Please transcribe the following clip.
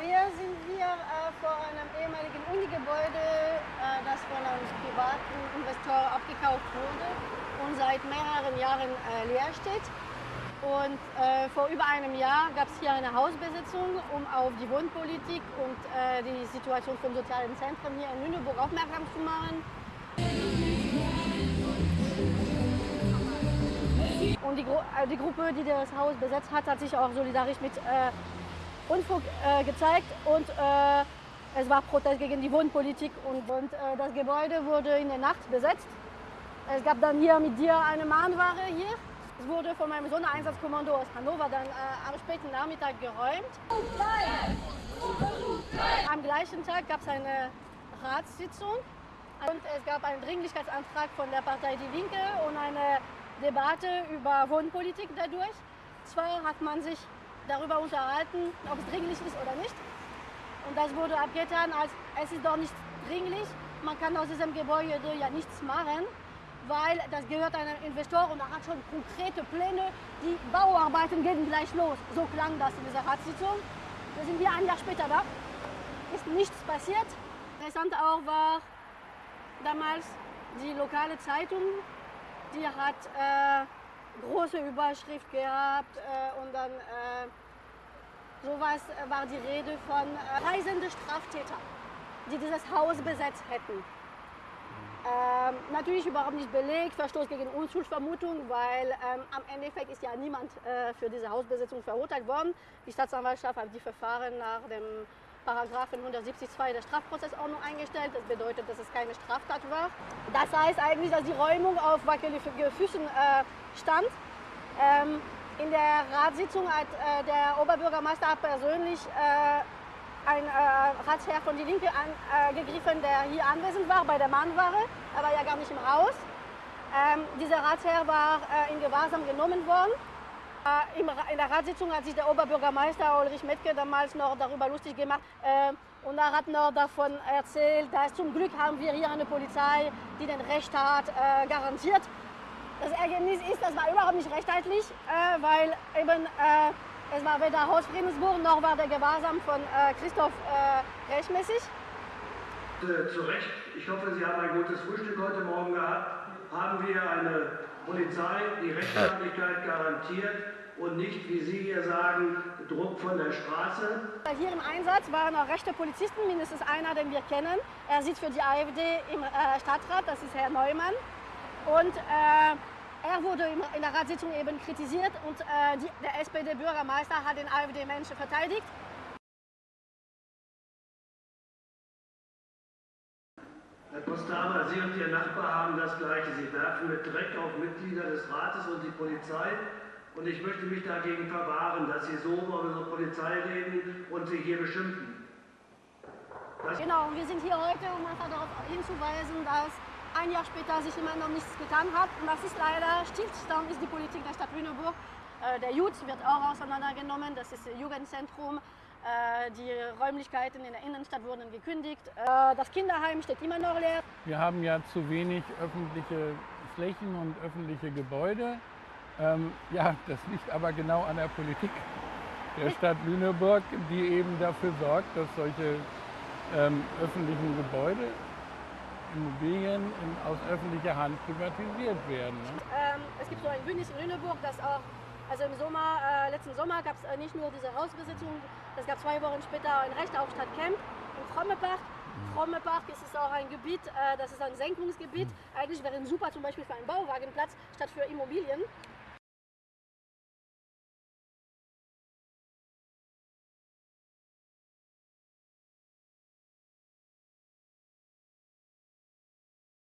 Hier sind wir äh, vor einem ehemaligen Unigebäude, äh, das von einem privaten Investor abgekauft wurde und seit mehreren Jahren äh, leer steht. Und äh, vor über einem Jahr gab es hier eine Hausbesitzung, um auf die Wohnpolitik und äh, die Situation von sozialen Zentren hier in Lüneburg aufmerksam zu machen. Und die, Gru äh, die, Gruppe, die das Haus besetzt hat, hat sich auch solidarisch mit Unfug äh, gezeigt und äh, es war Protest gegen die Wohnpolitik und, und äh, das Gebäude wurde in der Nacht besetzt. Es gab dann hier mit dir eine Mahnware hier. Es wurde von meinem Sondereinsatzkommando aus Hannover dann äh, am späten Nachmittag geräumt. Am gleichen Tag gab es eine Ratssitzung und es gab einen Dringlichkeitsantrag von der Partei Die Linke und eine Debatte über Wohnpolitik dadurch. Zwar hat man sich darüber unterhalten, ob es dringlich ist oder nicht. Und das wurde abgetan, als es ist doch nicht dringlich. Man kann aus diesem Gebäude ja nichts machen, weil das gehört einem Investor und er hat schon konkrete Pläne. Die Bauarbeiten gehen gleich los. So klang das in dieser Ratssitzung. Wir sind hier ein Jahr später da. Ist nichts passiert. Interessant auch war damals die lokale Zeitung, die hat äh, große Überschrift gehabt äh, und dann äh, sowas äh, war die Rede von äh, reisende Straftäter, die dieses Haus besetzt hätten. Ähm, natürlich überhaupt nicht belegt, Verstoß gegen Unschuldsvermutung, weil ähm, am Endeffekt ist ja niemand äh, für diese Hausbesetzung verurteilt worden. Die Staatsanwaltschaft hat die Verfahren nach dem Paragraphen 170.2 der Strafprozessordnung eingestellt. Das bedeutet, dass es keine Straftat war. Das heißt eigentlich, dass die Räumung auf wackeligen Füßen äh, stand. Ähm, in der Ratssitzung hat äh, der Oberbürgermeister persönlich äh, ein äh, Ratsherr von Die Linke angegriffen, der hier anwesend war bei der Mahnware. Er war ja gar nicht im Haus. Ähm, dieser Ratsherr war äh, in Gewahrsam genommen worden. Äh, in der Ratssitzung hat sich der Oberbürgermeister Ulrich Metke damals noch darüber lustig gemacht. Äh, und er hat noch davon erzählt, dass zum Glück haben wir hier eine Polizei, die den Rechtsstaat garantiert. Das Ergebnis ist, das war überhaupt nicht rechtzeitlich, äh, weil eben äh, es war weder Hausfriedensbuch noch war der Gewahrsam von äh, Christoph äh, rechtmäßig. Äh, zu Recht, ich hoffe, Sie haben ein gutes Frühstück heute Morgen gehabt. Haben wir eine Polizei, die Rechtsstaatlichkeit garantiert und nicht, wie Sie hier sagen, Druck von der Straße. Hier im Einsatz waren auch rechte Polizisten, mindestens einer, den wir kennen. Er sitzt für die AfD im äh, Stadtrat, das ist Herr Neumann. Und äh, er wurde in der Ratssitzung eben kritisiert und äh, die, der SPD-Bürgermeister hat den AfD-Menschen verteidigt. Herr Postama, Sie und Ihr Nachbar haben das Gleiche. Sie werfen mit Dreck auf Mitglieder des Rates und die Polizei. Und ich möchte mich dagegen verwahren, dass Sie so über unsere Polizei reden und sie hier beschimpfen. Das genau, und wir sind hier heute, um einfach darauf hinzuweisen, dass ein Jahr später sich immer noch nichts getan hat. Und das ist leider Stillstand ist die Politik der Stadt Lüneburg. Äh, der Jud wird auch auseinandergenommen, das ist das Jugendzentrum. Äh, die Räumlichkeiten in der Innenstadt wurden gekündigt. Äh, das Kinderheim steht immer noch leer. Wir haben ja zu wenig öffentliche Flächen und öffentliche Gebäude. Ähm, ja, das liegt aber genau an der Politik der Stadt Lüneburg, die eben dafür sorgt, dass solche ähm, öffentlichen Gebäude Immobilien in, aus öffentlicher Hand privatisiert werden. Ne? Ähm, es gibt so ein Bündnis in Lüneburg, das auch, also im Sommer, äh, letzten Sommer gab es äh, nicht nur diese Hausbesitzung, es gab zwei Wochen später ein Recht auf Stadtcamp in Frommepark. Mhm. Frommepark ist es auch ein Gebiet, äh, das ist ein Senkungsgebiet. Mhm. Eigentlich wäre es super zum Beispiel für einen Bauwagenplatz statt für Immobilien.